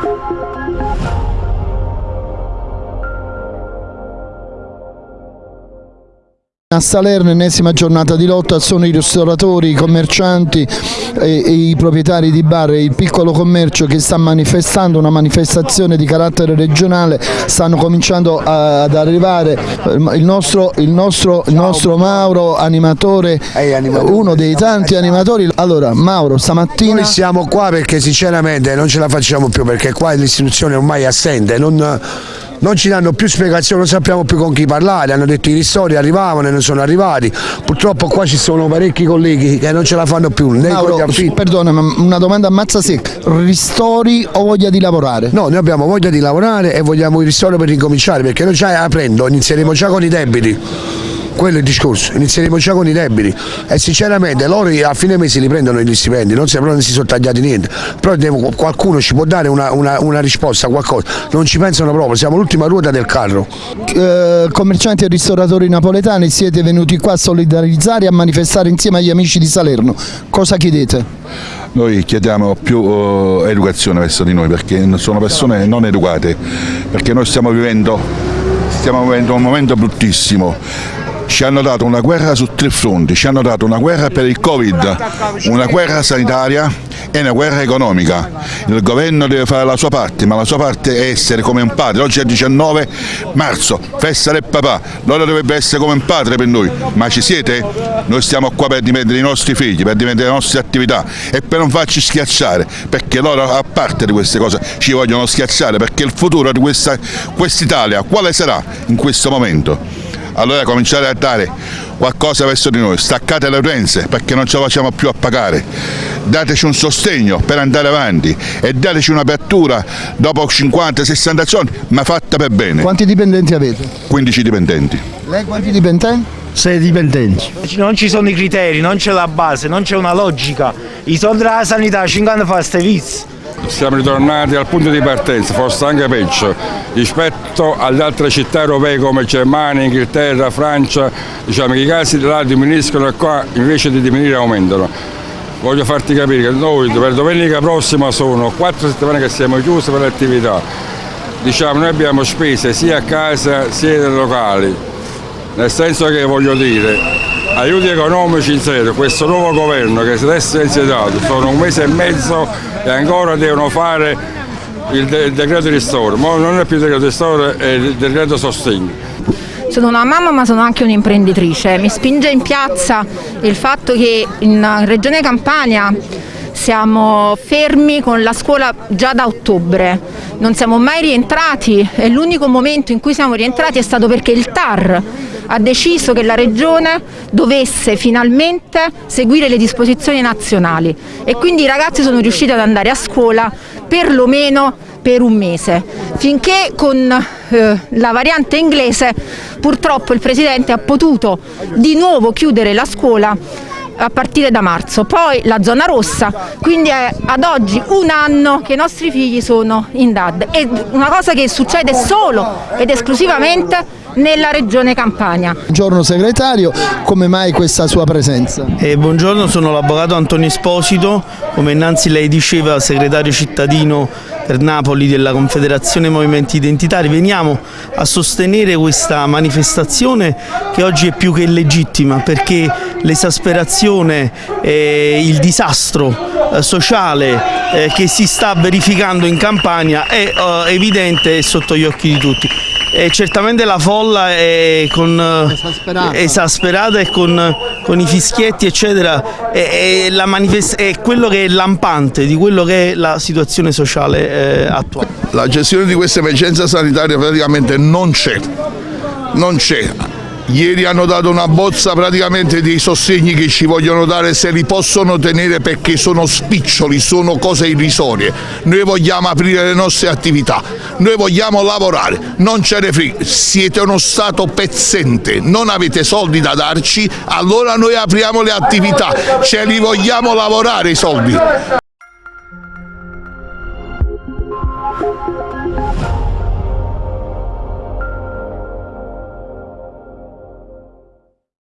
Thank you. A Salerno, ennesima giornata di lotta, sono i ristoratori, i commercianti e, e, i proprietari di bar. E il piccolo commercio che sta manifestando una manifestazione di carattere regionale, stanno cominciando a, ad arrivare. Il nostro, il, nostro, il nostro, Mauro, animatore, uno dei tanti animatori. Allora Mauro, stamattina... Noi siamo qua perché sinceramente non ce la facciamo più perché qua l'istituzione ormai è assente, non non ci danno più spiegazioni, non sappiamo più con chi parlare, hanno detto i ristori arrivavano e non sono arrivati, purtroppo qua ci sono parecchi colleghi che non ce la fanno più. Mauro, perdona, ma una domanda ammazza secca, ristori o voglia di lavorare? No, noi abbiamo voglia di lavorare e vogliamo i ristori per ricominciare perché noi già aprendo inizieremo già con i debiti quello è il discorso, inizieremo già con i debiti. E sinceramente loro a fine mese li prendono gli stipendi, non si, non si sono tagliati niente, però devo, qualcuno ci può dare una, una, una, risposta, qualcosa, non ci pensano proprio, siamo l'ultima ruota del carro. Eh, commercianti e ristoratori napoletani siete venuti qua a solidarizzare e a manifestare insieme agli amici di Salerno, cosa chiedete? Noi chiediamo più uh, educazione verso di noi perché sono persone non educate, perché noi stiamo vivendo, stiamo vivendo un momento bruttissimo ci hanno dato una guerra su tre fronti, ci hanno dato una guerra per il Covid, una guerra sanitaria e una guerra economica. Il governo deve fare la sua parte, ma la sua parte è essere come un padre. Oggi è il 19 marzo, festa del papà, loro dovrebbe essere come un padre per noi, ma ci siete? Noi stiamo qua per difendere i nostri figli, per difendere le nostre attività e per non farci schiacciare, perché loro a parte di queste cose ci vogliono schiacciare, perché il futuro di questa quest'Italia quale sarà in questo momento? Allora cominciate a dare qualcosa verso di noi, staccate le utenze perché non ce la facciamo più a pagare, dateci un sostegno per andare avanti e dateci un'apertura dopo 50-60 giorni, ma fatta per bene. Quanti dipendenti avete? 15 dipendenti. Lei quanti dipendenti? Sei dipendenti. Non ci sono i criteri, non c'è la base, non c'è una logica. I soldi della sanità 5 anni fa vizi siamo ritornati al punto di partenza, forse anche peggio, rispetto alle altre città europee come Germania, Inghilterra, Francia, diciamo che i casi là diminuiscono e qua invece di diminuire aumentano. Voglio farti capire che noi per domenica prossima sono quattro settimane che siamo chiusi per le attività. Diciamo, noi abbiamo spese sia a casa sia nei locali, nel senso che voglio dire, aiuti economici in serio, questo nuovo governo che si è insediato, sono un mese e mezzo e ancora devono fare il, de il decreto ristoro, ma non è più il decreto ristoro, è il decreto sostegno. Sono una mamma ma sono anche un'imprenditrice, mi spinge in piazza il fatto che in Regione Campania siamo fermi con la scuola già da ottobre, non siamo mai rientrati e l'unico momento in cui siamo rientrati è stato perché il TAR ha deciso che la Regione dovesse finalmente seguire le disposizioni nazionali e quindi i ragazzi sono riusciti ad andare a scuola perlomeno per un mese, finché con eh, la variante inglese purtroppo il Presidente ha potuto di nuovo chiudere la scuola a partire da marzo, poi la zona rossa, quindi è ad oggi un anno che i nostri figli sono in DAD. È una cosa che succede solo ed esclusivamente nella regione Campania. Buongiorno segretario, come mai questa sua presenza? Eh, buongiorno, sono l'avvocato Antonio Esposito, come innanzi lei diceva segretario cittadino per Napoli della Confederazione Movimenti Identitari. Veniamo a sostenere questa manifestazione che oggi è più che legittima perché l'esasperazione e il disastro eh, sociale eh, che si sta verificando in Campania è eh, evidente e sotto gli occhi di tutti. E certamente la folla è con, esasperata. esasperata. e con, con, i fischietti eccetera è, è, è, quello che è lampante di quello che è la situazione sociale eh, attuale. La gestione di questa emergenza sanitaria praticamente non c'è, non c'è Ieri hanno dato una bozza praticamente dei sostegni che ci vogliono dare se li possono tenere perché sono spiccioli, sono cose irrisorie. Noi vogliamo aprire le nostre attività, noi vogliamo lavorare, non ce ne frega, siete uno Stato pezzente, non avete soldi da darci, allora noi apriamo le attività, ce li vogliamo lavorare i soldi.